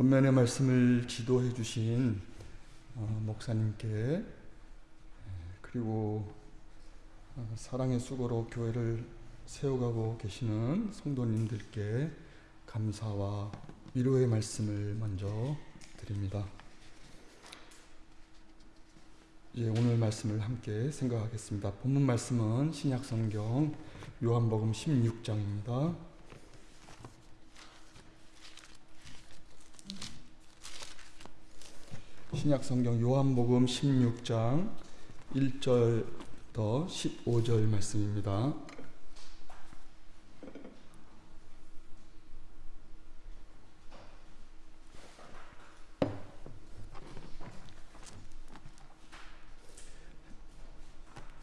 본면의 말씀을 지도해 주신 어, 목사님께 그리고 어, 사랑의 수고로 교회를 세워가고 계시는 성도님들께 감사와 위로의 말씀을 먼저 드립니다. 예, 오늘 말씀을 함께 생각하겠습니다. 본문 말씀은 신약 성경 요한복음 16장입니다. 신약 성경 요한복음 16장 1절부터 15절 말씀입니다.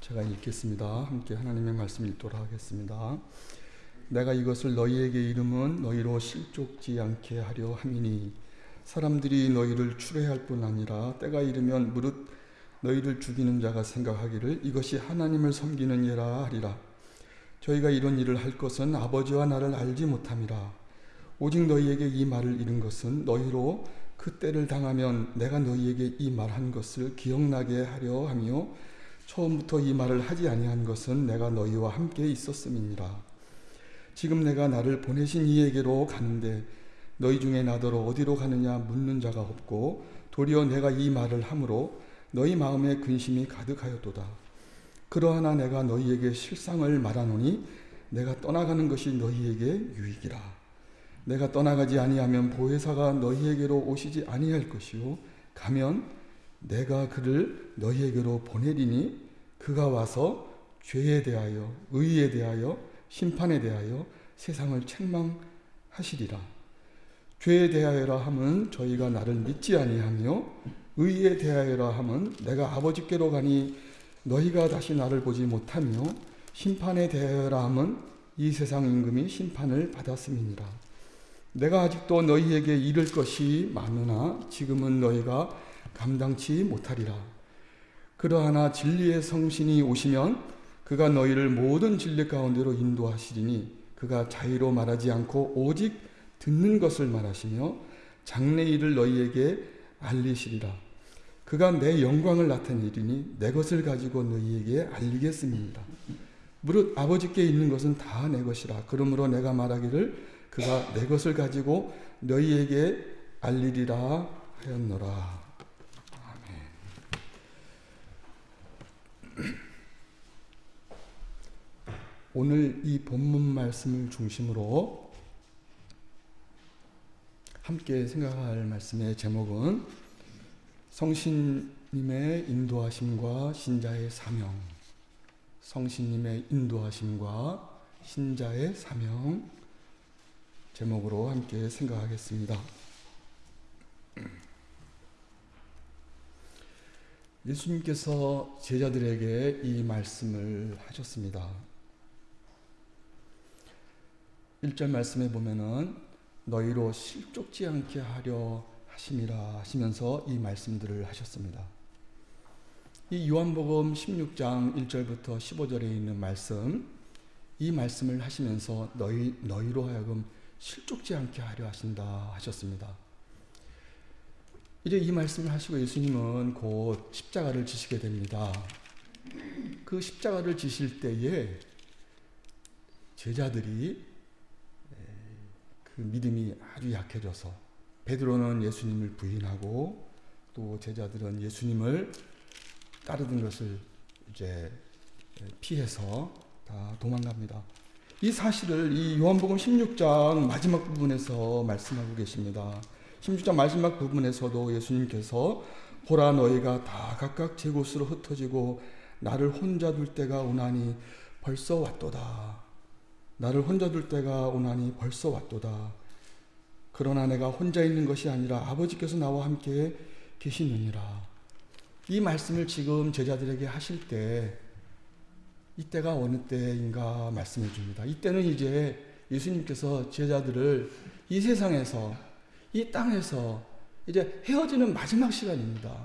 제가 읽겠습니다. 함께 하나님의 말씀 읽도록 하겠습니다. 내가 이것을 너희에게 이름은 너희로 실족지 않게 하려 함이니 사람들이 너희를 추례할 뿐 아니라 때가 이르면 무릇 너희를 죽이는 자가 생각하기를 이것이 하나님을 섬기는 예라 하리라. 저희가 이런 일을 할 것은 아버지와 나를 알지 못함이라. 오직 너희에게 이 말을 이른 것은 너희로 그 때를 당하면 내가 너희에게 이 말한 것을 기억나게 하려 하며 처음부터 이 말을 하지 아니한 것은 내가 너희와 함께 있었음이니라. 지금 내가 나를 보내신 이에게로 가는데 너희 중에 나더러 어디로 가느냐 묻는 자가 없고 도리어 내가 이 말을 함으로 너희 마음에 근심이 가득하였도다. 그러하나 내가 너희에게 실상을 말하노니 내가 떠나가는 것이 너희에게 유익이라. 내가 떠나가지 아니하면 보혜사가 너희에게로 오시지 아니할 것이요 가면 내가 그를 너희에게로 보내리니 그가 와서 죄에 대하여 의에 대하여 심판에 대하여 세상을 책망하시리라. 죄에 대하여라 함은 저희가 나를 믿지 아니하며 의에 대하여라 함은 내가 아버지께로 가니 너희가 다시 나를 보지 못하며 심판에 대하여라 함은 이 세상 임금이 심판을 받았음이니라. 내가 아직도 너희에게 이를 것이 많으나 지금은 너희가 감당치 못하리라. 그러하나 진리의 성신이 오시면 그가 너희를 모든 진리 가운데로 인도하시리니 그가 자의로 말하지 않고 오직 듣는 것을 말하시며 장래 일을 너희에게 알리시리라. 그가 내 영광을 나타내리니 내 것을 가지고 너희에게 알리겠습니다. 무릇 아버지께 있는 것은 다 내 것이라. 그러므로 내가 말하기를 그가 내 것을 가지고 너희에게 알리리라 하였노라. 오늘 이 본문 말씀을 중심으로 함께 생각할 말씀의 제목은 성신님의 인도하심과 신자의 사명. 성신님의 인도하심과 신자의 사명 제목으로 함께 생각하겠습니다. 예수님께서 제자들에게 이 말씀을 하셨습니다. 1절 말씀에 보면은 너희로 실족지 않게 하려 하심이라 하시면서 이 말씀들을 하셨습니다. 이 요한복음 16장 1절부터 15절에 있는 말씀, 이 말씀을 하시면서 너희, 너희로 하여금 실족지 않게 하려 하신다 하셨습니다. 이제 이 말씀을 하시고 예수님은 곧 십자가를 지시게 됩니다. 그 십자가를 지실 때에 제자들이 그 믿음이 아주 약해져서 베드로는 예수님을 부인하고 또 제자들은 예수님을 따르던 것을 이제 피해서 다 도망갑니다. 이 사실을 이 요한복음 16장 마지막 부분에서 말씀하고 계십니다. 16장 마지막 부분에서도 예수님께서 보라 너희가 다 각각 제 곳으로 흩어지고 나를 혼자 둘 때가 오나니 벌써 왔도다. 나를 혼자 둘 때가 오나니 벌써 왔도다. 그러나 내가 혼자 있는 것이 아니라 아버지께서 나와 함께 계시느니라. 이 말씀을 지금 제자들에게 하실 때 이때가 어느 때인가 말씀해 줍니다. 이때는 이제 예수님께서 제자들을 이 세상에서 이 땅에서 이제 헤어지는 마지막 시간입니다.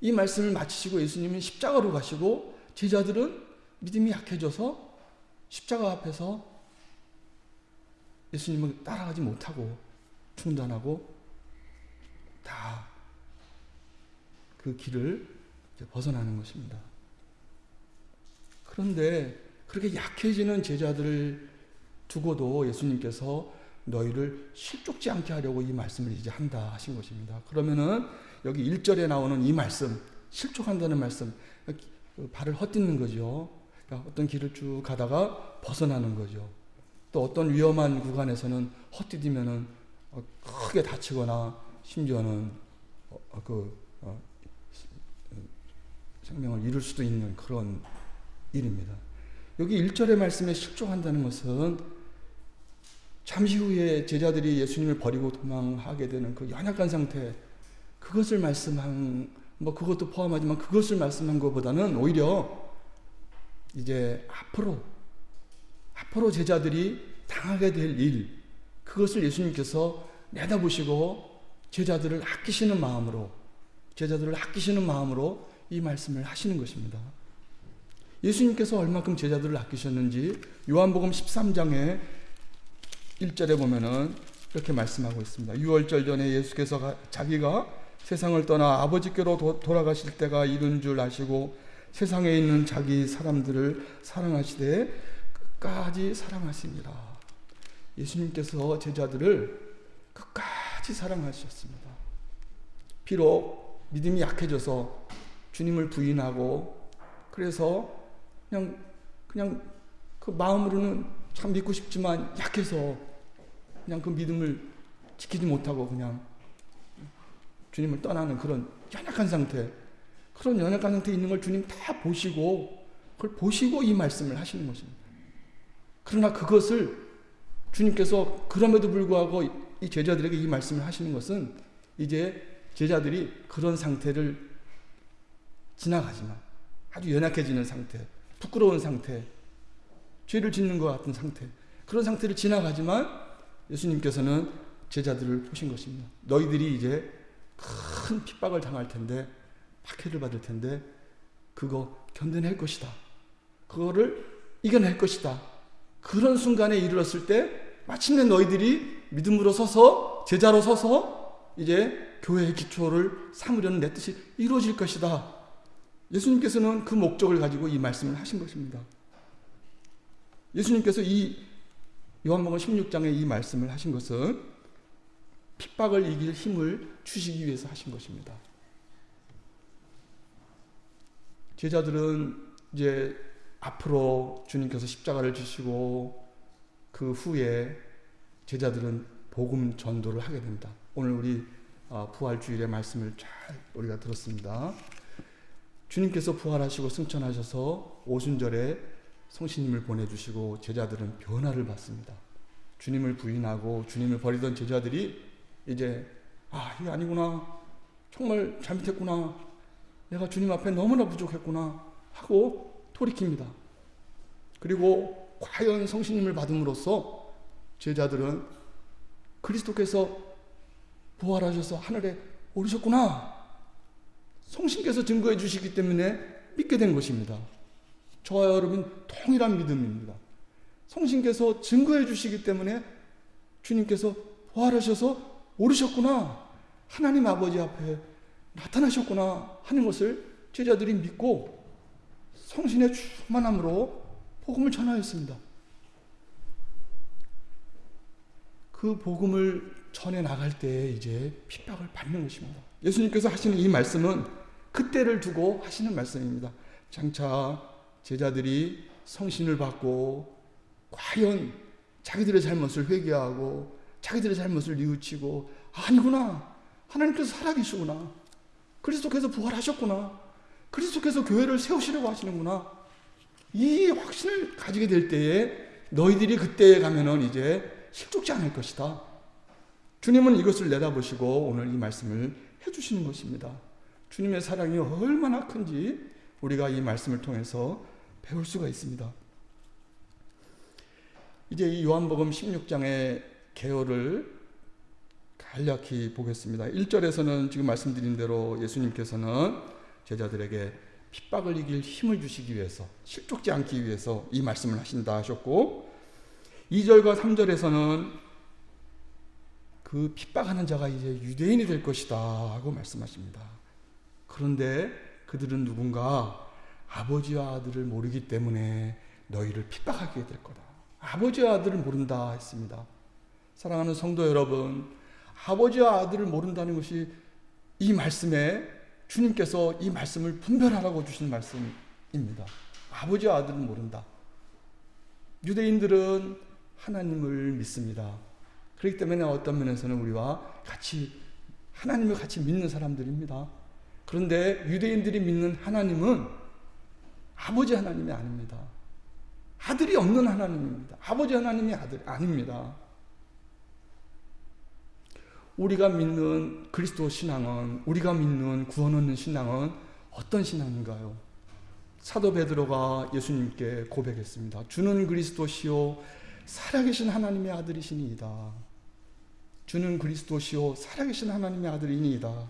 이 말씀을 마치시고 예수님은 십자가로 가시고 제자들은 믿음이 약해져서 십자가 앞에서 예수님을 따라가지 못하고 중단하고 다 그 길을 벗어나는 것입니다. 그런데 그렇게 약해지는 제자들을 두고도 예수님께서 너희를 실족지 않게 하려고 이 말씀을 이제 한다 하신 것입니다. 그러면은 여기 1절에 나오는 이 말씀, 실족한다는 말씀, 발을 헛딛는 거죠. 그러니까 어떤 길을 쭉 가다가 벗어나는 거죠. 또 어떤 위험한 구간에서는 헛디디면은 크게 다치거나 심지어는 어, 그 어, 생명을 잃을 수도 있는 그런 일입니다. 여기 1절의 말씀에 실족한다는 것은 잠시 후에 제자들이 예수님을 버리고 도망하게 되는 그 연약한 상태 그것을 말씀한 뭐 그것도 포함하지만 그것을 말씀한 것보다는 오히려 이제 앞으로 앞으로 제자들이 당하게 될 일, 그것을 예수님께서 내다보시고 제자들을 아끼시는 마음으로, 제자들을 아끼시는 마음으로 이 말씀을 하시는 것입니다. 예수님께서 얼마큼 제자들을 아끼셨는지 요한복음 13장에 1절에 보면은 이렇게 말씀하고 있습니다. 6월절 전에 예수께서 자기가 세상을 떠나 아버지께로 도, 돌아가실 때가 이른 줄 아시고 세상에 있는 자기 사람들을 사랑하시되 끝까지 사랑하십니다. 예수님께서 제자들을 끝까지 사랑하셨습니다. 비록 믿음이 약해져서 주님을 부인하고 그래서 그냥 그냥 그 마음으로는 참 믿고 싶지만 약해서 그냥 그 믿음을 지키지 못하고 그냥 주님을 떠나는 그런 연약한 상태 그런 연약한 상태에 있는 걸 주님 다 보시고 그걸 보시고 이 말씀을 하시는 것입니다. 그러나 그것을 주님께서 그럼에도 불구하고 이 제자들에게 이 말씀을 하시는 것은 이제 제자들이 그런 상태를 지나가지만 아주 연약해지는 상태, 부끄러운 상태, 죄를 짓는 것 같은 상태, 그런 상태를 지나가지만 예수님께서는 제자들을 보신 것입니다. 너희들이 이제 큰 핍박을 당할 텐데, 박해를 받을 텐데, 그거 견뎌낼 것이다. 그거를 이겨낼 것이다. 그런 순간에 이르렀을 때 마침내 너희들이 믿음으로 서서 제자로 서서 이제 교회의 기초를 삼으려는 내 뜻이 이루어질 것이다. 예수님께서는 그 목적을 가지고 이 말씀을 하신 것입니다. 예수님께서 이 요한복음 16장에 이 말씀을 하신 것은 핍박을 이길 힘을 주시기 위해서 하신 것입니다. 제자들은 이제 앞으로 주님께서 십자가를 지시고 그 후에 제자들은 복음 전도를 하게 됩니다. 오늘 우리 어, 부활주일의 말씀을 잘 우리가 들었습니다. 주님께서 부활하시고 승천하셔서 오순절에 성신님을 보내주시고 제자들은 변화를 받습니다. 주님을 부인하고 주님을 버리던 제자들이 이제 아 이게 아니구나 정말 잘못했구나 내가 주님 앞에 너무나 부족했구나 하고 돌이킵니다. 그리고 과연 성신님을 받음으로써 제자들은 그리스도께서 부활하셔서 하늘에 오르셨구나. 성신께서 증거해 주시기 때문에 믿게 된 것입니다. 저와 여러분 동일한 믿음입니다. 성신께서 증거해 주시기 때문에 주님께서 부활하셔서 오르셨구나. 하나님 아버지 앞에 나타나셨구나 하는 것을 제자들이 믿고 성신의 충만함으로 복음을 전하였습니다. 그 복음을 전해 나갈 때 이제 핍박을 받는 것입니다. 예수님께서 하시는 이 말씀은 그때를 두고 하시는 말씀입니다. 장차 제자들이 성신을 받고 과연 자기들의 잘못을 회개하고 자기들의 잘못을 뉘우치고 아니구나 하나님께서 살아계시구나 그리스도께서 부활하셨구나 그리스도께서 교회를 세우시려고 하시는구나. 이 확신을 가지게 될 때에 너희들이 그때에 가면은 이제 실족지 않을 것이다. 주님은 이것을 내다보시고 오늘 이 말씀을 해주시는 것입니다. 주님의 사랑이 얼마나 큰지 우리가 이 말씀을 통해서 배울 수가 있습니다. 이제 이 요한복음 16장의 개요를 간략히 보겠습니다. 1절에서는 지금 말씀드린 대로 예수님께서는 제자들에게 핍박을 이길 힘을 주시기 위해서 실족지 않기 위해서 이 말씀을 하신다 하셨고 2절과 3절에서는 그 핍박하는 자가 이제 유대인이 될 것이다 하고 말씀하십니다. 그런데 그들은 누군가 아버지와 아들을 모르기 때문에 너희를 핍박하게 될 거다. 아버지와 아들을 모른다 했습니다. 사랑하는 성도 여러분, 아버지와 아들을 모른다는 것이 이 말씀에 주님께서 이 말씀을 분별하라고 주신 말씀입니다. 아버지와 아들은 모른다. 유대인들은 하나님을 믿습니다. 그렇기 때문에 어떤 면에서는 우리와 같이 하나님을 같이 믿는 사람들입니다. 그런데 유대인들이 믿는 하나님은 아버지 하나님이 아닙니다. 아들이 없는 하나님입니다. 아버지 하나님이 아들 아닙니다. 우리가 믿는 그리스도 신앙은 우리가 믿는 구원 얻는 신앙은 어떤 신앙인가요? 사도 베드로가 예수님께 고백했습니다. 주는 그리스도시요 살아계신 하나님의 아들이시니이다. 주는 그리스도시요 살아계신 하나님의 아들이니이다.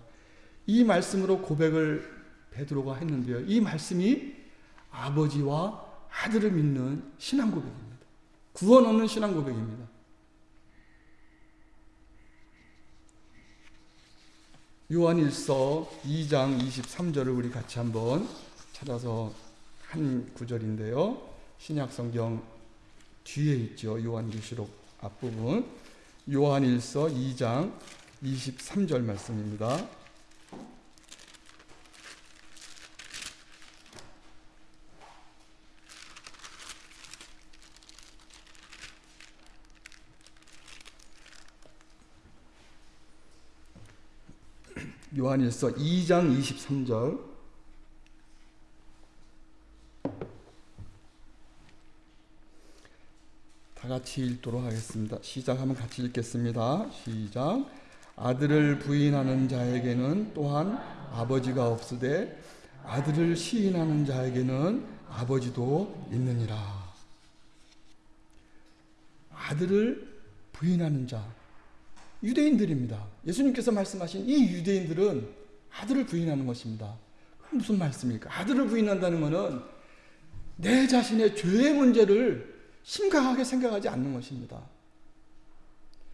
이 말씀으로 고백을 베드로가 했는데요. 이 말씀이 아버지와 아들을 믿는 신앙 고백입니다. 구원 얻는 신앙 고백입니다. 요한일서 2장 23절을 우리 같이 한번 찾아서 한 구절인데요. 신약 성경 뒤에 있죠. 요한계시록 앞부분. 요한일서 2장 23절 말씀입니다. 요한일서 2장 23절 다 같이 읽도록 하겠습니다. 시작하면 같이 읽겠습니다. 시작. 아들을 부인하는 자에게는 또한 아버지가 없으되 아들을 시인하는 자에게는 아버지도 있느니라. 아들을 부인하는 자 유대인들입니다. 예수님께서 말씀하신 이 유대인들은 아들을 부인하는 것입니다. 무슨 말씀입니까? 아들을 부인한다는 것은 내 자신의 죄의 문제를 심각하게 생각하지 않는 것입니다.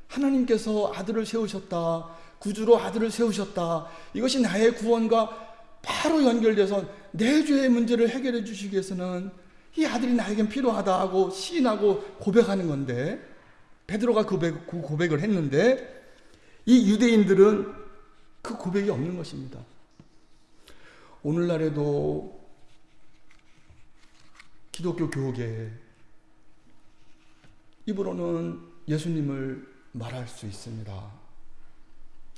하나님께서 아들을 세우셨다. 구주로 아들을 세우셨다. 이것이 나의 구원과 바로 연결돼서 내 죄의 문제를 해결해 주시기 위해서는 이 아들이 나에겐 필요하다 하고 시인하고 고백하는 건데 베드로가 고백, 그 고백을 했는데 이 유대인들은 그 고백이 없는 것입니다. 오늘날에도 기독교 교계 입으로는 예수님을 말할 수 있습니다.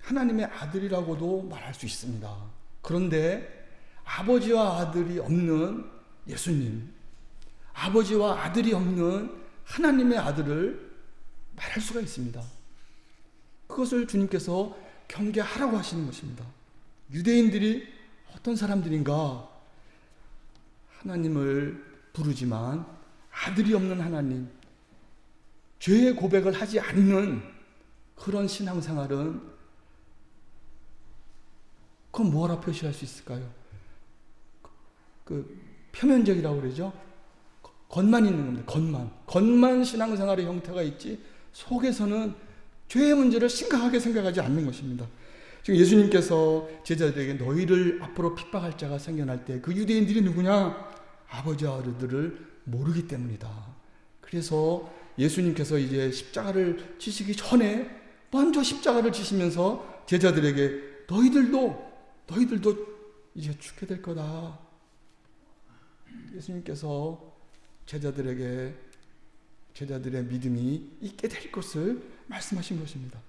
하나님의 아들이라고도 말할 수 있습니다. 그런데 아버지와 아들이 없는 예수님, 아버지와 아들이 없는 하나님의 아들을 말할 수가 있습니다. 그것을 주님께서 경계하라고 하시는 것입니다. 유대인들이 어떤 사람들인가? 하나님을 부르지만 아들이 없는 하나님, 죄의 고백을 하지 않는 그런 신앙생활은 그건 뭐라 표시할 수 있을까요? 그 표면적이라고 그러죠. 겉만 있는 겁니다. 겉만. 겉만 신앙생활의 형태가 있지 속에서는 죄의 문제를 심각하게 생각하지 않는 것입니다. 지금 예수님께서 제자들에게 너희를 앞으로 핍박할 자가 생겨날 때 그 유대인들이 누구냐? 아버지와 아들들을 모르기 때문이다. 그래서 예수님께서 이제 십자가를 지시기 전에 먼저 십자가를 지시면서 제자들에게 너희들도 너희들도 이제 죽게 될 거다. 예수님께서 제자들에게 제자들의 믿음이 있게 될 것을 말씀하신 것입니다.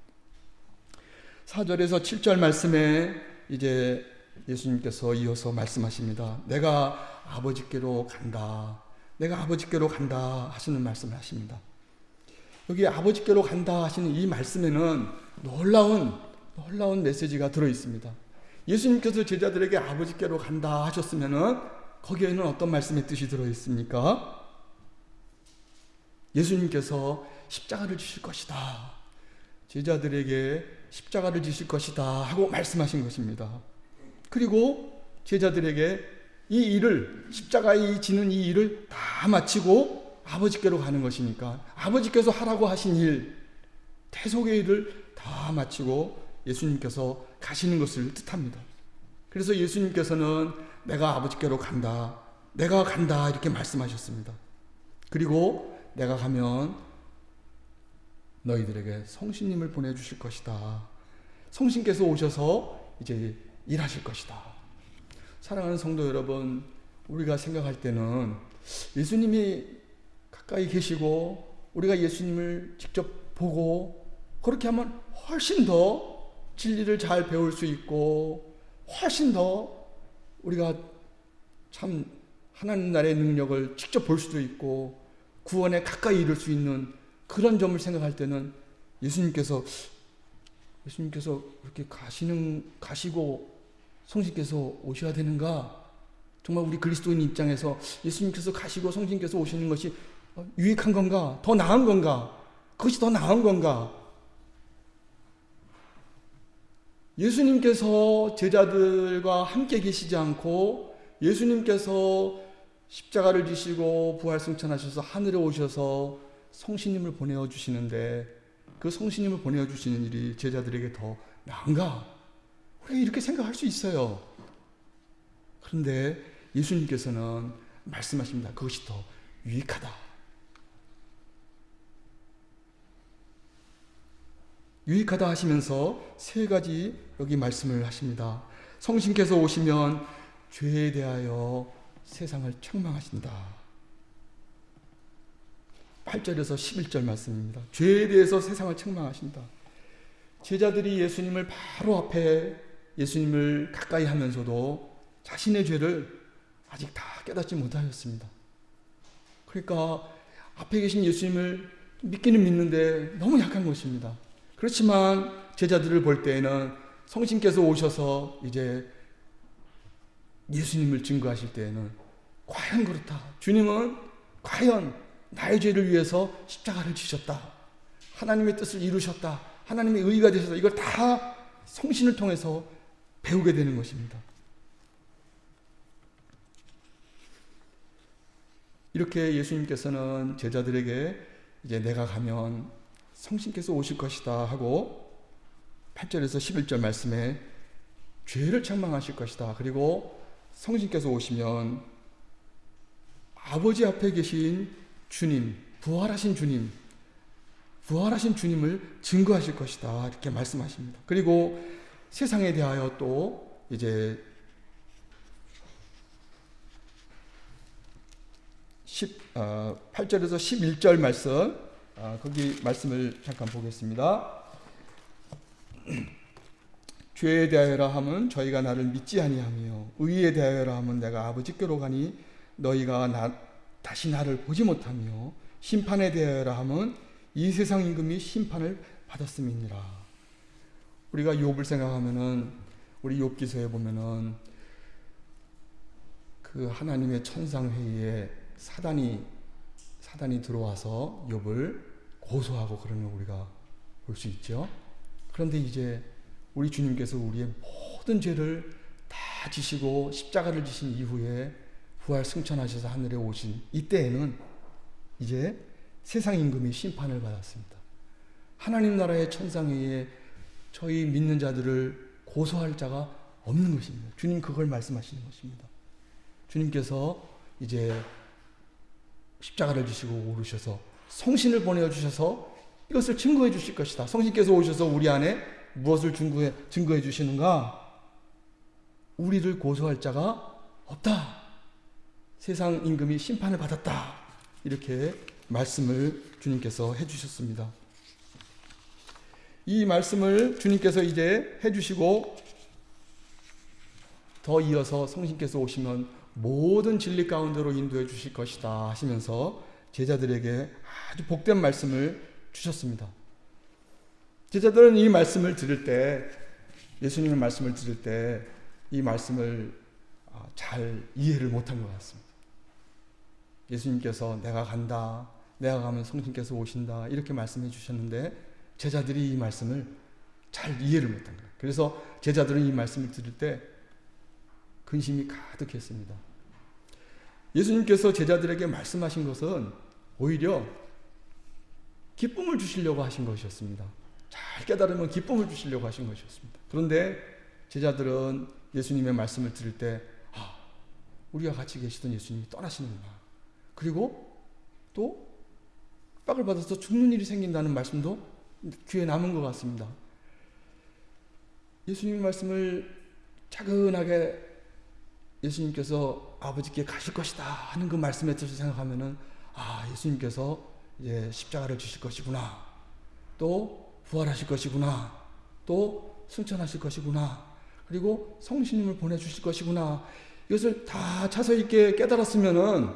4절에서 7절 말씀에 이제 예수님께서 이어서 말씀하십니다. 내가 아버지께로 간다. 내가 아버지께로 간다 하시는 말씀을 하십니다. 여기 아버지께로 간다 하시는 이 말씀에는 놀라운 놀라운 메시지가 들어 있습니다. 예수님께서 제자들에게 아버지께로 간다 하셨으면은 거기에는 어떤 말씀의 뜻이 들어 있습니까? 예수님께서 십자가를 지실 것이다. 제자들에게 십자가를 지실 것이다 하고 말씀하신 것입니다. 그리고 제자들에게 이 일을 십자가에 지는 이 일을 다 마치고 아버지께로 가는 것이니까 아버지께서 하라고 하신 일 대속의 일을 다다 마치고 예수님께서 가시는 것을 뜻합니다. 그래서 예수님께서는 내가 아버지께로 간다. 내가 간다. 이렇게 말씀하셨습니다. 그리고 내가 가면 너희들에게 성신님을 보내주실 것이다. 성신께서 오셔서 이제 일하실 것이다. 사랑하는 성도 여러분, 우리가 생각할 때는 예수님이 가까이 계시고 우리가 예수님을 직접 보고 그렇게 하면 훨씬 더 진리를 잘 배울 수 있고 훨씬 더 우리가 참 하나님 나라의 능력을 직접 볼 수도 있고 구원에 가까이 이룰 수 있는 그런 점을 생각할 때는 예수님께서 예수님께서 그렇게 가시는 가시고 성신께서 오셔야 되는가? 정말 우리 그리스도인 입장에서 예수님께서 가시고 성신께서 오시는 것이 유익한 건가? 더 나은 건가? 그것이 더 나은 건가? 예수님께서 제자들과 함께 계시지 않고 예수님께서 십자가를 지시고 부활 승천하셔서 하늘에 오셔서 성신님을 보내어 주시는데 그 성신님을 보내어 주시는 일이 제자들에게 더 나은가? 우리가 이렇게 생각할 수 있어요. 그런데 예수님께서는 말씀하십니다. 그것이 더 유익하다. 유익하다 하시면서 세 가지 여기 말씀을 하십니다. 성신께서 오시면 죄에 대하여 세상을 책망하신다. 8절에서 11절 말씀입니다. 죄에 대해서 세상을 책망하신다. 제자들이 예수님을 바로 앞에 예수님을 가까이 하면서도 자신의 죄를 아직 다 깨닫지 못하였습니다. 그러니까 앞에 계신 예수님을 믿기는 믿는데 너무 약한 것입니다. 그렇지만 제자들을 볼 때에는 성신께서 오셔서 이제 예수님을 증거하실 때에는 과연 그렇다. 주님은 과연 나의 죄를 위해서 십자가를 지셨다. 하나님의 뜻을 이루셨다. 하나님의 의가 되셔서 이걸 다 성신을 통해서 배우게 되는 것입니다. 이렇게 예수님께서는 제자들에게 이제 내가 가면 성신께서 오실 것이다 하고 8절에서 11절 말씀에 죄를 책망하실 것이다. 그리고 성신께서 오시면 아버지 앞에 계신 주님, 부활하신 주님, 부활하신 주님을 증거하실 것이다. 이렇게 말씀하십니다. 그리고 세상에 대하여 또 이제 10, 어, 8절에서 11절 말씀, 아, 거기 말씀을 잠깐 보겠습니다. 죄에 대하여라 함은 저희가 나를 믿지 아니하며 의에 대하여라 함은 내가 아버지께로 가니 너희가 나, 다시 나를 보지 못하며 심판에 대하여라 함은 이 세상 임금이 심판을 받았음이니라. 우리가 욥을 생각하면은 우리 욥기서에 보면은 그 하나님의 천상 회의에 사단이 사단이 들어와서 욥을 고소하고 그러는 우리가 볼 수 있죠. 그런데 이제 우리 주님께서 우리의 모든 죄를 다 지시고 십자가를 지신 이후에 부활 승천하셔서 하늘에 오신 이때에는 이제 세상 임금이 심판을 받았습니다. 하나님 나라의 천상회에 저희 믿는 자들을 고소할 자가 없는 것입니다. 주님 그걸 말씀하시는 것입니다. 주님께서 이제 십자가를 지시고 오르셔서 성신을 보내어 주셔서 이것을 증거해 주실 것이다. 성신께서 오셔서 우리 안에 무엇을 증거해, 증거해 주시는가? 우리를 고소할 자가 없다. 세상 임금이 심판을 받았다. 이렇게 말씀을 주님께서 해주셨습니다. 이 말씀을 주님께서 이제 해주시고 더 이어서 성신께서 오시면 모든 진리 가운데로 인도해 주실 것이다 하시면서 제자들에게 아주 복된 말씀을 주셨습니다. 제자들은 이 말씀을 들을 때 예수님의 말씀을 들을 때 이 말씀을 아, 잘 이해를 못한 것 같습니다. 예수님께서 내가 간다, 내가 가면 성신께서 오신다 이렇게 말씀해 주셨는데 제자들이 이 말씀을 잘 이해를 못한 거예요. 그래서 제자들은 이 말씀을 들을 때 근심이 가득했습니다. 예수님께서 제자들에게 말씀하신 것은 오히려 기쁨을 주시려고 하신 것이었습니다. 잘 깨달으면 기쁨을 주시려고 하신 것이었습니다. 그런데 제자들은 예수님의 말씀을 들을 때, 아, 우리가 같이 계시던 예수님이 떠나시는구나. 그리고 또 빡을 받아서 죽는 일이 생긴다는 말씀도 귀에 남은 것 같습니다. 예수님 말씀을 차근하게 예수님께서 아버지께 가실 것이다 하는 그 말씀의 뜻을 생각하면은 아 예수님께서 이제 십자가를 주실 것이구나 또 부활하실 것이구나 또 승천하실 것이구나 그리고 성신님을 보내주실 것이구나 이것을 다 차서 있게 깨달았으면은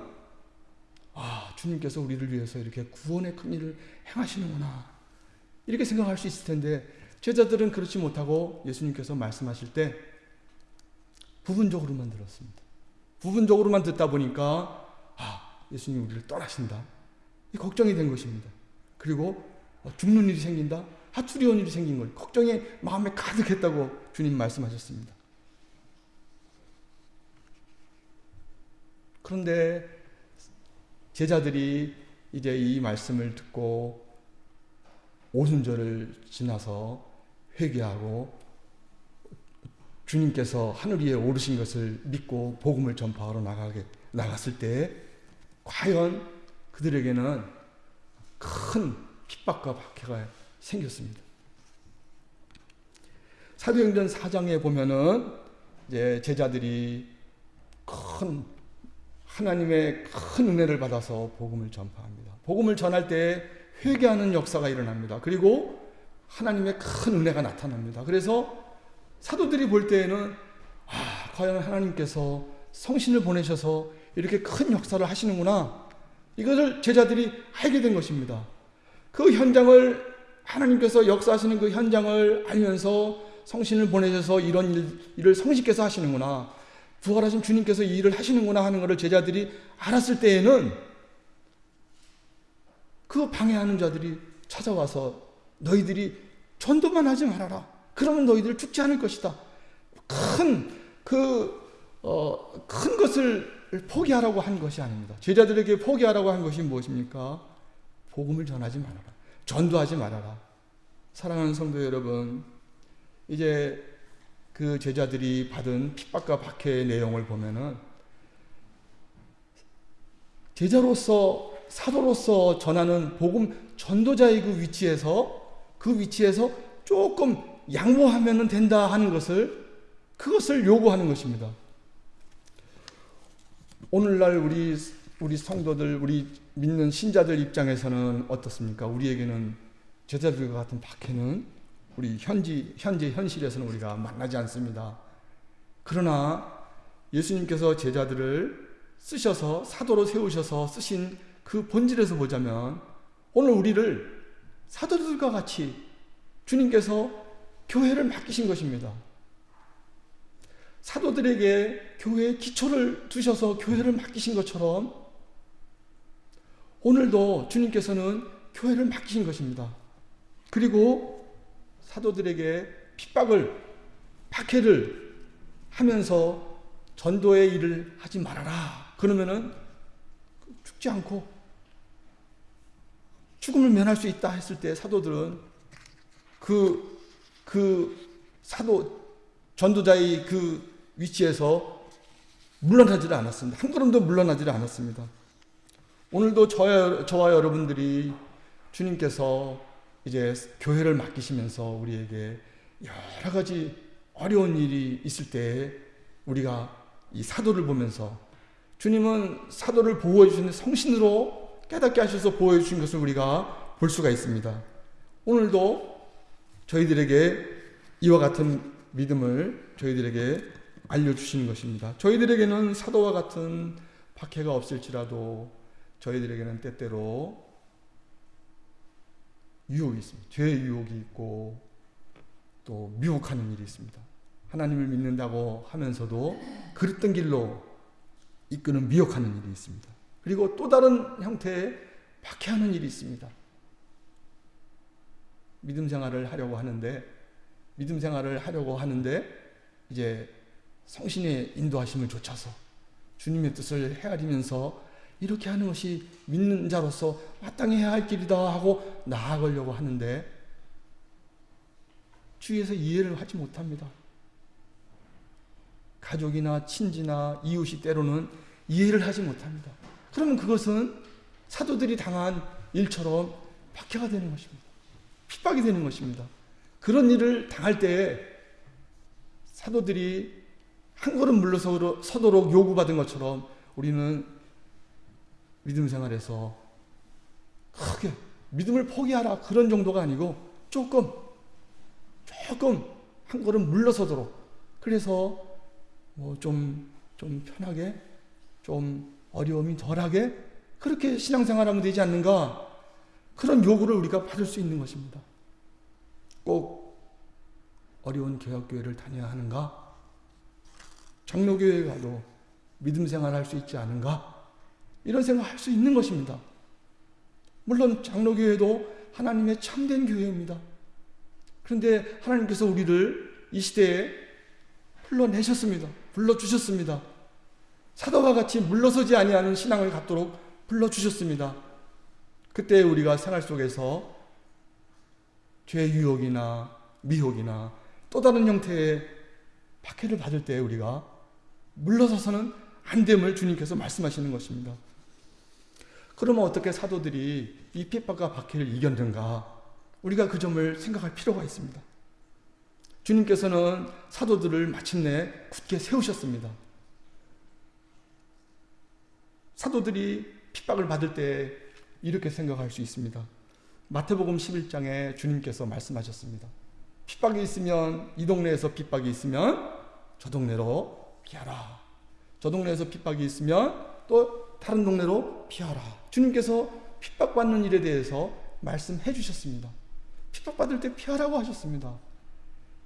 아 주님께서 우리를 위해서 이렇게 구원의 큰 일을 행하시는구나 이렇게 생각할 수 있을 텐데 제자들은 그렇지 못하고 예수님께서 말씀하실 때 부분적으로만 들었습니다. 부분적으로만 듣다 보니까 아 예수님 우리를 떠나신다. 이 걱정이 된 것입니다. 그리고 어, 죽는 일이 생긴다. 하투리온 일이 생긴 걸 걱정이 마음에 가득했다고 주님 말씀하셨습니다. 그런데 제자들이 이제 이 말씀을 듣고 오순절을 지나서 회개하고 주님께서 하늘 위에 오르신 것을 믿고 복음을 전파하러 나가게 나갔을 때 과연 그들에게는 큰 핍박과 박해가 생겼습니다. 사도행전 4장에 보면은 이제 제자들이 큰 하나님의 큰 은혜를 받아서 복음을 전파합니다. 복음을 전할 때 회개하는 역사가 일어납니다. 그리고 하나님의 큰 은혜가 나타납니다. 그래서 사도들이 볼 때에는 아, 과연 하나님께서 성신을 보내셔서 이렇게 큰 역사를 하시는구나. 이것을 제자들이 알게 된 것입니다. 그 현장을 하나님께서 역사하시는 그 현장을 알면서 성신을 보내셔서 이런 일, 일을 성신께서 하시는구나. 부활하신 주님께서 이 일을 하시는구나 하는 것을 제자들이 알았을 때에는 그 방해하는 자들이 찾아와서 너희들이 전도만 하지 말아라. 그러면 너희들 죽지 않을 것이다. 큰, 그, 어, 큰 것을 포기하라고 한 것이 아닙니다. 제자들에게 포기하라고 한 것이 무엇입니까? 복음을 전하지 말아라. 전도하지 말아라. 사랑하는 성도 여러분, 이제 그 제자들이 받은 핍박과 박해의 내용을 보면은 제자로서 사도로서 전하는 복음 전도자의 그 위치에서 그 위치에서 조금 양보하면 된다 하는 것을 그것을 요구하는 것입니다. 오늘날 우리 우리 성도들 우리 믿는 신자들 입장에서는 어떻습니까? 우리에게는 제자들과 같은 박해는 우리 현지 현재 현실에서는 우리가 만나지 않습니다. 그러나 예수님께서 제자들을 쓰셔서 사도로 세우셔서 쓰신 그 본질에서 보자면 오늘 우리를 사도들과 같이 주님께서 교회를 맡기신 것입니다. 사도들에게 교회의 기초를 두셔서 교회를 맡기신 것처럼 오늘도 주님께서는 교회를 맡기신 것입니다. 그리고 사도들에게 핍박을, 박해를 하면서 전도의 일을 하지 말아라. 그러면은 죽지 않고 죽음을 면할 수 있다 했을 때 사도들은 그, 그 사도, 전도자의 그 위치에서 물러나지를 않았습니다. 한 걸음도 물러나지를 않았습니다. 오늘도 저와, 저와 여러분들이 주님께서 이제 교회를 맡기시면서 우리에게 여러 가지 어려운 일이 있을 때 우리가 이 사도를 보면서 주님은 사도를 보호해 주시는 성신으로 깨닫게 하셔서 보호해 주신 것을 우리가 볼 수가 있습니다. 오늘도 저희들에게 이와 같은 믿음을 저희들에게 알려주시는 것입니다. 저희들에게는 사도와 같은 박해가 없을지라도 저희들에게는 때때로 유혹이 있습니다. 죄의 유혹이 있고 또 미혹하는 일이 있습니다. 하나님을 믿는다고 하면서도 그릇된 길로 이끄는 미혹하는 일이 있습니다. 그리고 또 다른 형태의 박해하는 일이 있습니다. 믿음 생활을 하려고 하는데 믿음 생활을 하려고 하는데 이제 성신의 인도하심을 좇아서 주님의 뜻을 헤아리면서 이렇게 하는 것이 믿는 자로서 마땅히 해야 할 길이다 하고 나아가려고 하는데 주위에서 이해를 하지 못합니다. 가족이나 친지나 이웃이 때로는 이해를 하지 못합니다. 그러면 그것은 사도들이 당한 일처럼 박해가 되는 것입니다. 핍박이 되는 것입니다. 그런 일을 당할 때 사도들이 한 걸음 물러서도록 요구받은 것처럼 우리는 믿음 생활에서 크게 믿음을 포기하라 그런 정도가 아니고 조금 조금 한 걸음 물러서도록 그래서 뭐좀좀 편하게 좀 어려움이 덜하게 그렇게 신앙생활하면 되지 않는가 그런 요구를 우리가 받을 수 있는 것입니다. 꼭 어려운 개혁교회를 다녀야 하는가? 장로교회 가도 믿음 생활할 수 있지 않은가? 이런 생각할 수 있는 것입니다. 물론 장로교회도 하나님의 참된 교회입니다. 그런데 하나님께서 우리를 이 시대에 불러내셨습니다. 불러주셨습니다. 사도와 같이 물러서지 아니하는 신앙을 갖도록 불러주셨습니다. 그때 우리가 생활 속에서 죄 유혹이나 미혹이나 또 다른 형태의 박해를 받을 때 우리가 물러서서는 안 됨을 주님께서 말씀하시는 것입니다. 그러면 어떻게 사도들이 이 핍박과 박해를 이겼는가? 우리가 그 점을 생각할 필요가 있습니다. 주님께서는 사도들을 마침내 굳게 세우셨습니다. 사도들이 핍박을 받을 때 이렇게 생각할 수 있습니다. 마태복음 11장에 주님께서 말씀하셨습니다. 핍박이 있으면 이 동네에서 핍박이 있으면 저 동네로 피하라. 저 동네에서 핍박이 있으면 또 다른 동네로 피하라. 주님께서 핍박받는 일에 대해서 말씀해 주셨습니다. 핍박받을 때 피하라고 하셨습니다.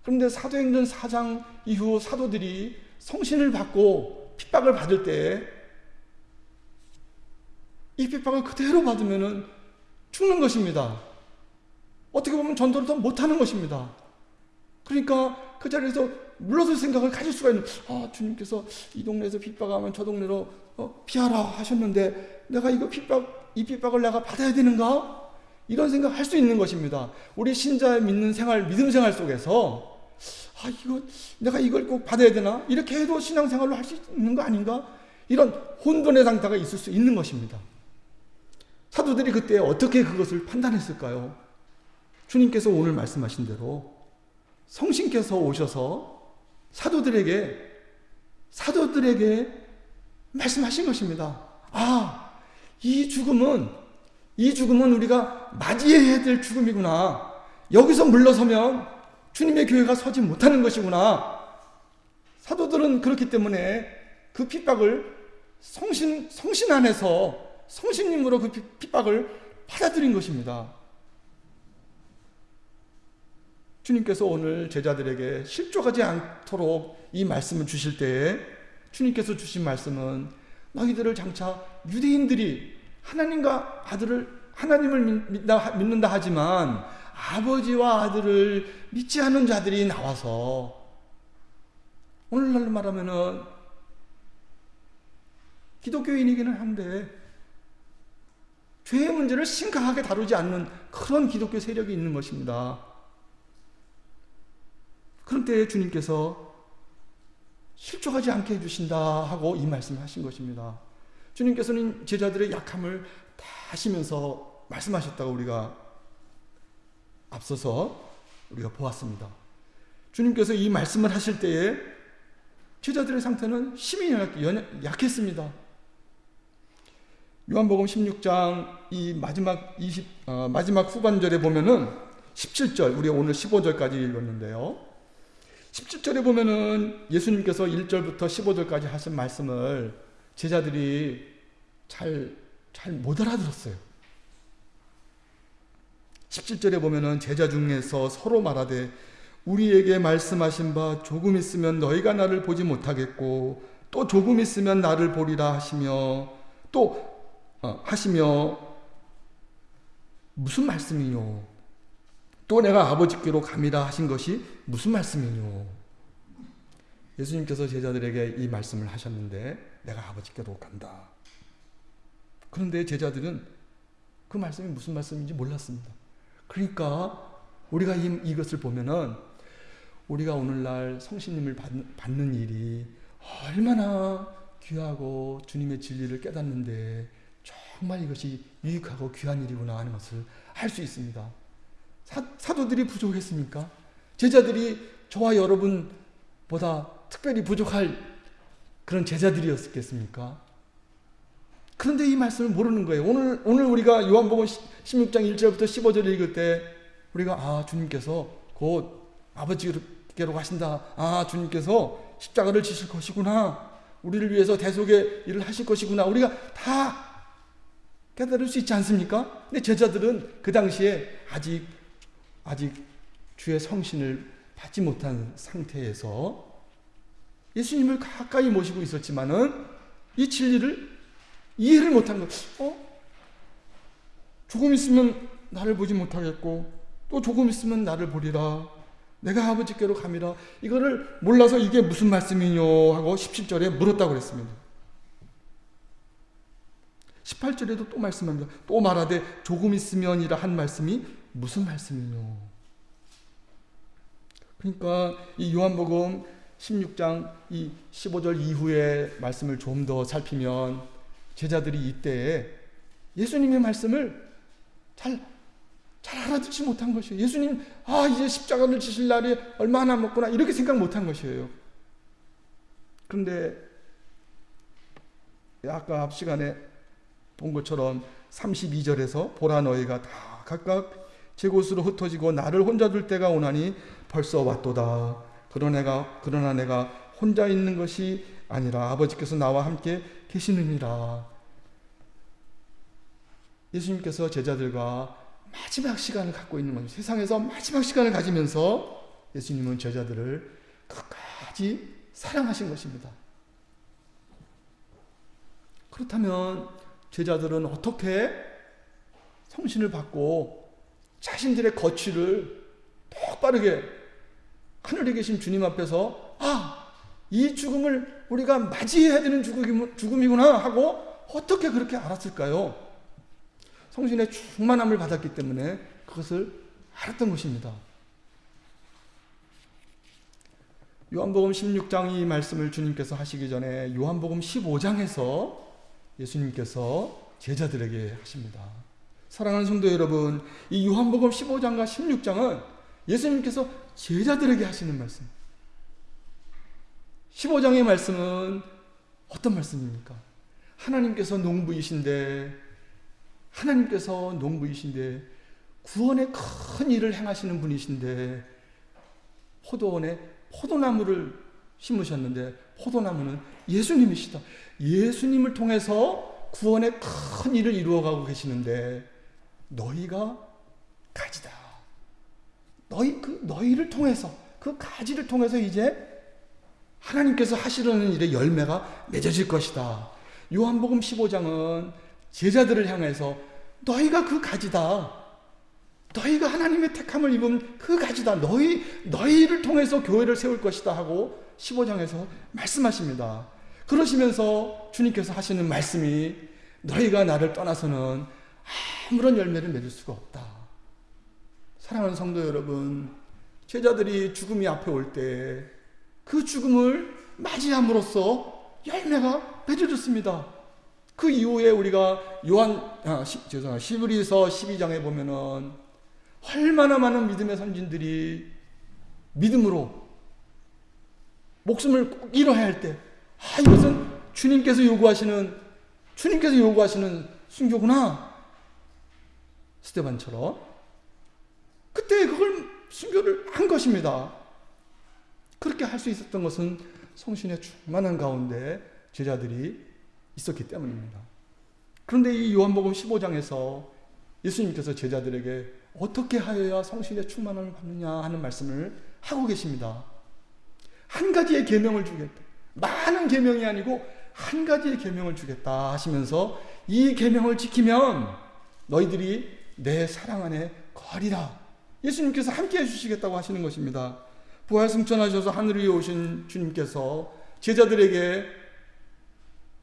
그런데 사도행전 4장 이후 사도들이 성신을 받고 핍박을 받을 때 이 핍박을 그대로 받으면 죽는 것입니다. 어떻게 보면 전도를 더 못하는 것입니다. 그러니까 그 자리에서 물러설 생각을 가질 수가 있는, 아, 주님께서 이 동네에서 핍박하면 저 동네로 어, 피하라 하셨는데 내가 이거 핍박, 이 핍박을 내가 받아야 되는가? 이런 생각 할 수 있는 것입니다. 우리 신자의 믿는 생활, 믿음 생활 속에서 아, 이거 내가 이걸 꼭 받아야 되나? 이렇게 해도 신앙생활로 할 수 있는 거 아닌가? 이런 혼돈의 상태가 있을 수 있는 것입니다. 사도들이 그때 어떻게 그것을 판단했을까요? 주님께서 오늘 말씀하신 대로 성신께서 오셔서 사도들에게 사도들에게 말씀하신 것입니다. 아, 이 죽음은 이 죽음은 우리가 맞이해야 될 죽음이구나. 여기서 물러서면 주님의 교회가 서지 못하는 것이구나. 사도들은 그렇기 때문에 그 핍박을 성신 성신 안에서 성신님으로 그 핍박을 받아들인 것입니다. 주님께서 오늘 제자들에게 실족하지 않도록 이 말씀을 주실 때에 주님께서 주신 말씀은 너희들을 장차 유대인들이 하나님과 아들을 하나님을 믿다, 믿는다 하지만 아버지와 아들을 믿지 않는 자들이 나와서 오늘날로 말하면은 기독교인이기는 한데 죄의 문제를 심각하게 다루지 않는 그런 기독교 세력이 있는 것입니다. 그런 때에 주님께서 실족하지 않게 해주신다 하고 이 말씀을 하신 것입니다. 주님께서는 제자들의 약함을 다 하시면서 말씀하셨다고 우리가 앞서서 우리가 보았습니다. 주님께서 이 말씀을 하실 때에 제자들의 상태는 심히 약 했습니다. 요한복음 16장 이 마지막 20 어, 마지막 후반절에 보면은 17절 우리 오늘 15절까지 읽었는데요. 17절에 보면은 예수님께서 1절부터 15절까지 하신 말씀을 제자들이 잘 잘 못 알아들었어요. 17절에 보면은 제자 중에서 서로 말하되 우리에게 말씀하신 바 조금 있으면 너희가 나를 보지 못하겠고 또 조금 있으면 나를 보리라 하시며 또 어, 하시며 무슨 말씀이뇨? 또 내가 아버지께로 감이라 하신 것이 무슨 말씀이뇨? 예수님께서 제자들에게 이 말씀을 하셨는데 내가 아버지께로 간다. 그런데 제자들은 그 말씀이 무슨 말씀인지 몰랐습니다. 그러니까 우리가 이, 이것을 보면은 우리가 오늘날 성신님을 받는, 받는 일이 얼마나 귀하고 주님의 진리를 깨닫는데 정말 이것이 유익하고 귀한 일이구나 하는 것을 알 수 있습니다. 사, 사도들이 부족했습니까? 제자들이 저와 여러분보다 특별히 부족할 그런 제자들이었겠습니까? 그런데 이 말씀을 모르는 거예요. 오늘, 오늘 우리가 요한복음 16장 1절부터 15절을 읽을 때 우리가 아, 주님께서 곧 아버지께로 가신다. 아, 주님께서 십자가를 지실 것이구나. 우리를 위해서 대속의 일을 하실 것이구나. 우리가 다 깨달을 수 있지 않습니까? 근데 제자들은 그 당시에 아직 아직 주의 성신을 받지 못한 상태에서 예수님을 가까이 모시고 있었지만은 이 진리를 이해를 못한 것. 어? 조금 있으면 나를 보지 못하겠고 또 조금 있으면 나를 보리라. 내가 아버지께로 감이라. 이거를 몰라서 이게 무슨 말씀이뇨 하고 17절에 물었다고 그랬습니다. 18절에도 또 말씀합니다. 또 말하되 조금 있으면이라 한 말씀이 무슨 말씀이뇨? 그러니까 이 요한복음 16장 이 15절 이후의 말씀을 좀 더 살피면 제자들이 이때에 예수님의 말씀을 잘, 잘 알아듣지 못한 것이에요. 예수님, 아, 이제 십자가를 지실 날이 얼마 나 남았구나. 이렇게 생각 못한 것이에요. 그런데 아까 앞 시간에 본 것처럼 32절에서 보라 너희가 다 각각 제 곳으로 흩어지고 나를 혼자 둘 때가 오나니 벌써 왔도다. 그러나 내가, 그러나 내가 혼자 있는 것이 아니라 아버지께서 나와 함께 계시느니라. 예수님께서 제자들과 마지막 시간을 갖고 있는 겁니다. 세상에서 마지막 시간을 가지면서 예수님은 제자들을 끝까지 사랑하신 것입니다. 그렇다면 제자들은 어떻게 성신을 받고 자신들의 거취를 똑바르게 하늘에 계신 주님 앞에서 아, 이 죽음을 우리가 맞이해야 되는 죽음이구나 하고 어떻게 그렇게 알았을까요? 성신의 충만함을 받았기 때문에 그것을 알았던 것입니다. 요한복음 16장 이 말씀을 주님께서 하시기 전에 요한복음 15장에서 예수님께서 제자들에게 하십니다. 사랑하는 성도 여러분, 이 요한복음 15장과 16장은 예수님께서 제자들에게 하시는 말씀. 15장의 말씀은 어떤 말씀입니까? 하나님께서 농부이신데, 하나님께서 농부이신데, 구원의 큰 일을 행하시는 분이신데, 포도원에 포도나무를 심으셨는데, 포도나무는 예수님이시다. 예수님을 통해서 구원의 큰 일을 이루어가고 계시는데 너희가 가지다. 너희 그 너희를 통해서 그 가지를 통해서 이제 하나님께서 하시려는 일의 열매가 맺어질 것이다. 요한복음 15장은 제자들을 향해서 너희가 그 가지다. 너희가 하나님의 택함을 입은 그 가지다. 너희 너희를 통해서 교회를 세울 것이다 하고 15장에서 말씀하십니다. 그러시면서 주님께서 하시는 말씀이 너희가 나를 떠나서는 아무런 열매를 맺을 수가 없다. 사랑하는 성도 여러분, 제자들이 죽음이 앞에 올 때 그 죽음을 맞이함으로써 열매가 맺어졌습니다. 그 이후에 우리가 요한 아, 시, 죄송합니다. 시브리서 12장에 보면은 얼마나 많은 믿음의 선진들이 믿음으로 목숨을 꼭 잃어야 할 때 아, 이것은 주님께서 요구하시는, 주님께서 요구하시는 순교구나. 스테반처럼. 그때 그걸 순교를 한 것입니다. 그렇게 할 수 있었던 것은 성신의 충만한 가운데 제자들이 있었기 때문입니다. 그런데 이 요한복음 15장에서 예수님께서 제자들에게 어떻게 하여야 성신의 충만함을 받느냐 하는 말씀을 하고 계십니다. 한 가지의 계명을 주겠다. 많은 계명이 아니고 한 가지의 계명을 주겠다 하시면서 이 계명을 지키면 너희들이 내 사랑 안에 거리라. 예수님께서 함께 해주시겠다고 하시는 것입니다. 부활 승천하셔서 하늘 위에 오신 주님께서 제자들에게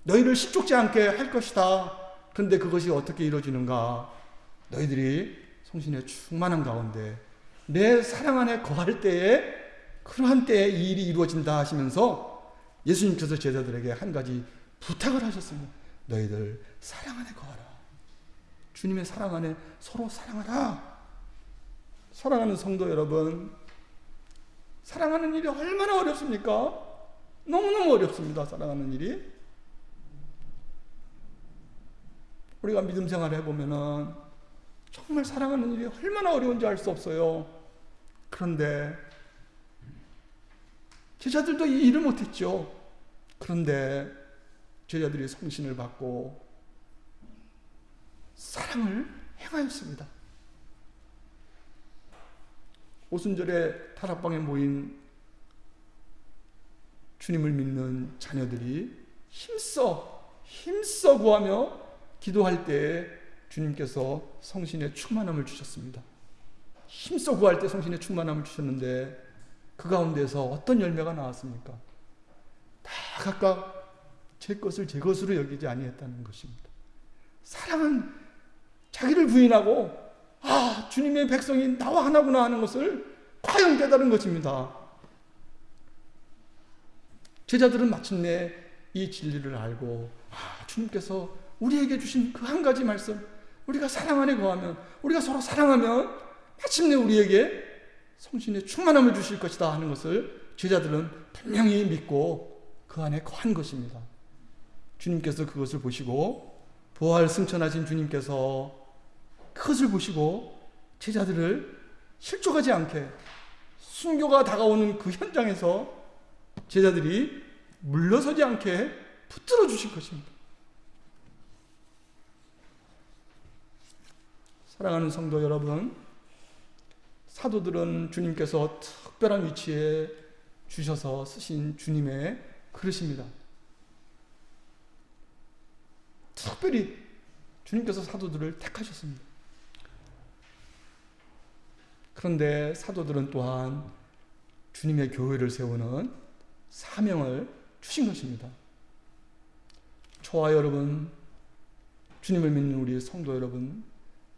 너희를 실족지 않게 할 것이다. 그런데 그것이 어떻게 이루어지는가? 너희들이 성신의 충만한 가운데 내 사랑 안에 거할 때에 그러한 때에 이 일이 이루어진다 하시면서 예수님께서 제자들에게 한 가지 부탁을 하셨습니다. 너희들 사랑 안에 거하라. 주님의 사랑 안에 서로 사랑하라. 사랑하는 성도 여러분, 사랑하는 일이 얼마나 어렵습니까? 너무너무 어렵습니다. 사랑하는 일이. 우리가 믿음 생활을 해보면은 정말 사랑하는 일이 얼마나 어려운지 알 수 없어요. 그런데 제자들도 이 일을 못했죠. 그런데 제자들이 성신을 받고 사랑을 행하였습니다. 오순절에 타락방에 모인 주님을 믿는 자녀들이 힘써 힘써 구하며 기도할 때 주님께서 성신의 충만함을 주셨습니다. 힘써 구할 때 성신의 충만함을 주셨는데 그 가운데서 어떤 열매가 나왔습니까? 다 각각 제 것을 제 것으로 여기지 아니했다는 것입니다. 사랑은 자기를 부인하고 아 주님의 백성이 나와 하나구나 하는 것을 과연 깨달은 것입니다. 제자들은 마침내 이 진리를 알고 아 주님께서 우리에게 주신 그 한 가지 말씀 우리가 사랑 안에 거하면 우리가 서로 사랑하면 마침내 우리에게 성신의 충만함을 주실 것이다 하는 것을 제자들은 분명히 믿고 그 안에 거한 것입니다. 주님께서 그것을 보시고 부활 승천하신 주님께서 그것을 보시고 제자들을 실족하지 않게 순교가 다가오는 그 현장에서 제자들이 물러서지 않게 붙들어 주실 것입니다. 사랑하는 성도 여러분, 사도들은 주님께서 특별한 위치에 주셔서 쓰신 주님의 그릇입니다. 특별히 주님께서 사도들을 택하셨습니다. 그런데 사도들은 또한 주님의 교회를 세우는 사명을 주신 것입니다. 저와 여러분, 주님을 믿는 우리 성도 여러분,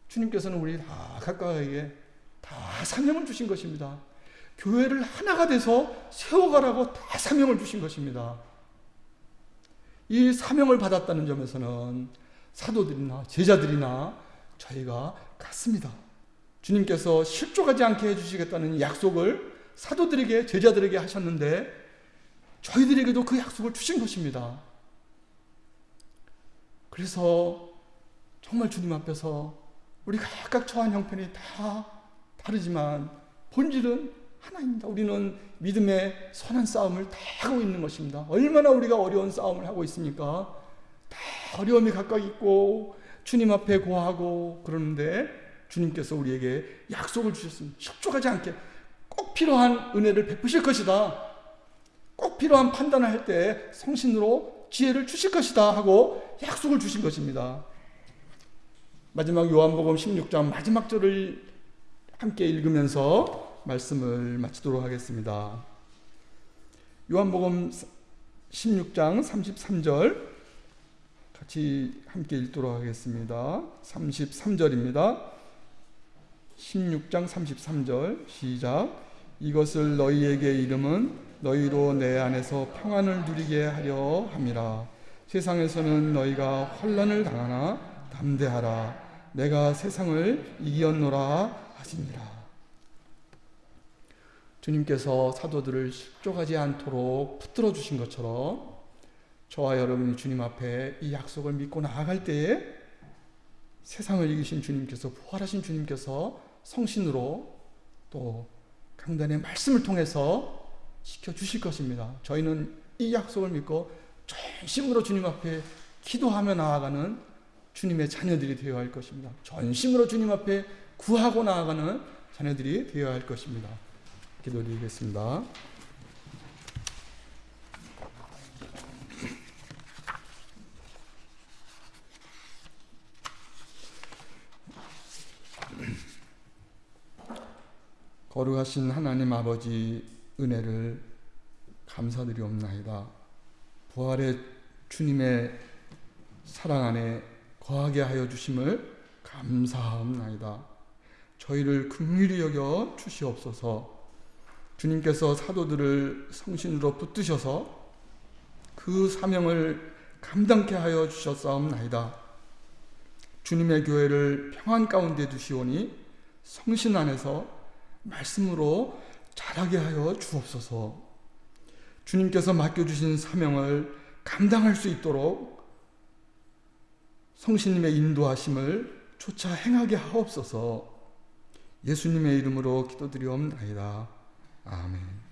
주님께서는 우리 다 각각에게 다 사명을 주신 것입니다. 교회를 하나가 돼서 세워가라고 다 사명을 주신 것입니다. 이 사명을 받았다는 점에서는 사도들이나 제자들이나 저희가 같습니다. 주님께서 실족하지 않게 해주시겠다는 약속을 사도들에게, 제자들에게 하셨는데 저희들에게도 그 약속을 주신 것입니다. 그래서 정말 주님 앞에서 우리 각각 처한 형편이 다 다르지만 본질은 하나입니다. 우리는 믿음의 선한 싸움을 다 하고 있는 것입니다. 얼마나 우리가 어려운 싸움을 하고 있습니까? 다 어려움이 각각 있고 주님 앞에 고하고 그러는데 주님께서 우리에게 약속을 주셨습니다. 협조하지 않게 꼭 필요한 은혜를 베푸실 것이다. 꼭 필요한 판단을 할 때 성신으로 지혜를 주실 것이다 하고 약속을 주신 것입니다. 마지막 요한복음 16장 마지막 절을 함께 읽으면서 말씀을 마치도록 하겠습니다. 요한복음 16장 33절 같이 함께 읽도록 하겠습니다. 33절입니다. 16장 33절 시작. 이것을 너희에게 이름은 너희로 내 안에서 평안을 누리게 하려 함이라. 세상에서는 너희가 환난을 당하나 담대하라. 내가 세상을 이겼노라 하시니라. 주님께서 사도들을 실족하지 않도록 붙들어 주신 것처럼 저와 여러분이 주님 앞에 이 약속을 믿고 나아갈 때에 세상을 이기신 주님께서 부활하신 주님께서 성신으로 또 강단의 말씀을 통해서 지켜 주실 것입니다. 저희는 이 약속을 믿고 전심으로 주님 앞에 기도하며 나아가는 주님의 자녀들이 되어야 할 것입니다. 전심으로 주님 앞에 구하고 나아가는 자녀들이 되어야 할 것입니다. 기도드리겠습니다. 거룩하신 하나님 아버지 은혜를 감사드리옵나이다. 부활의 주님의 사랑 안에 거하게 하여 주심을 감사합나이다. 저희를 긍휼히 여겨 주시옵소서. 주님께서 사도들을 성신으로 붙드셔서 그 사명을 감당케 하여 주셨사옵나이다. 주님의 교회를 평안 가운데 두시오니 성신 안에서 말씀으로 자라게 하여 주옵소서. 주님께서 맡겨주신 사명을 감당할 수 있도록 성신님의 인도하심을 조차 행하게 하옵소서. 예수님의 이름으로 기도드리옵나이다. 아멘.